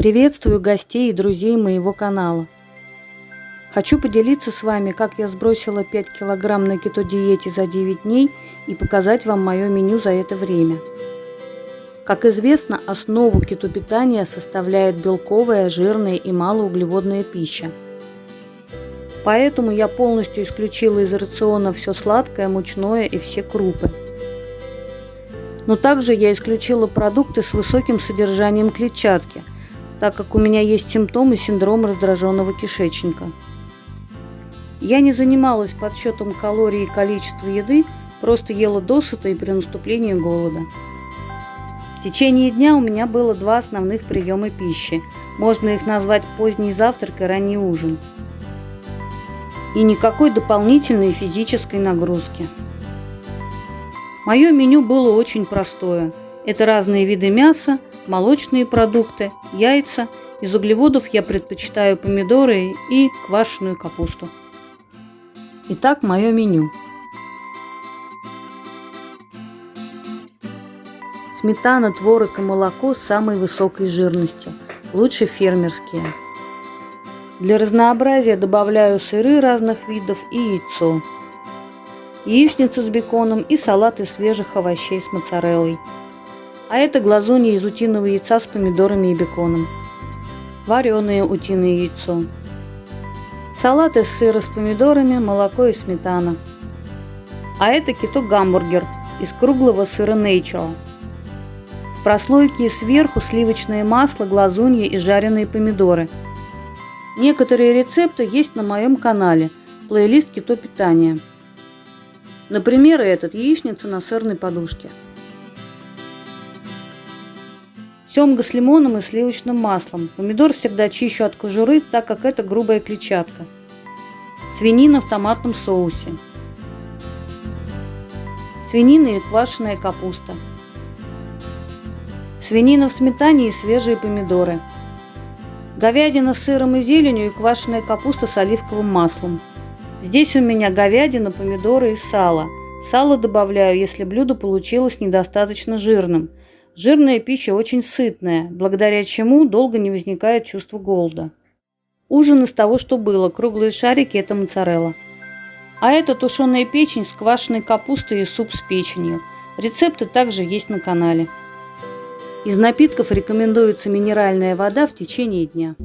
Приветствую гостей и друзей моего канала. Хочу поделиться с вами, как я сбросила 5 килограмм на кето-диете за 9 дней и показать вам мое меню за это время. Как известно, основу кетопитания составляет белковая, жирная и малоуглеводная пища. Поэтому я полностью исключила из рациона все сладкое, мучное и все крупы. Но также я исключила продукты с высоким содержанием клетчатки, так как у меня есть симптомы синдрома раздраженного кишечника. Я не занималась подсчетом калорий и количества еды, просто ела досыта и при наступлении голода. В течение дня у меня было два основных приема пищи. Можно их назвать поздний завтрак и ранний ужин. И никакой дополнительной физической нагрузки. Мое меню было очень простое. Это разные виды мяса, молочные продукты, яйца. Из углеводов я предпочитаю помидоры и квашеную капусту. Итак, мое меню. Сметана, творог и молоко самой высокой жирности, лучше фермерские. Для разнообразия добавляю сыры разных видов и яйцо. Яичницу с беконом и салат из свежих овощей с моцареллой. А это глазунья из утиного яйца с помидорами и беконом. Вареное утиное яйцо. Салат из сыра с помидорами, молоко и сметана. А это кито-гамбургер из круглого сыра Nature. В прослойке сверху сливочное масло, глазунья и жареные помидоры. Некоторые рецепты есть на моем канале, плейлист кито питания. Например, этот яичница на сырной подушке. Семга с лимоном и сливочным маслом. Помидор всегда чищу от кожуры, так как это грубая клетчатка. Свинина в томатном соусе. Свинина и квашеная капуста. Свинина в сметане и свежие помидоры. Говядина с сыром и зеленью и квашеная капуста с оливковым маслом. Здесь у меня говядина, помидоры и сало. Сало добавляю, если блюдо получилось недостаточно жирным – Жирная пища очень сытная, благодаря чему долго не возникает чувство голода. Ужин из того, что было. Круглые шарики – это моцарелла. А это тушеная печень с квашеной капустой и суп с печенью. Рецепты также есть на канале. Из напитков рекомендуется минеральная вода в течение дня.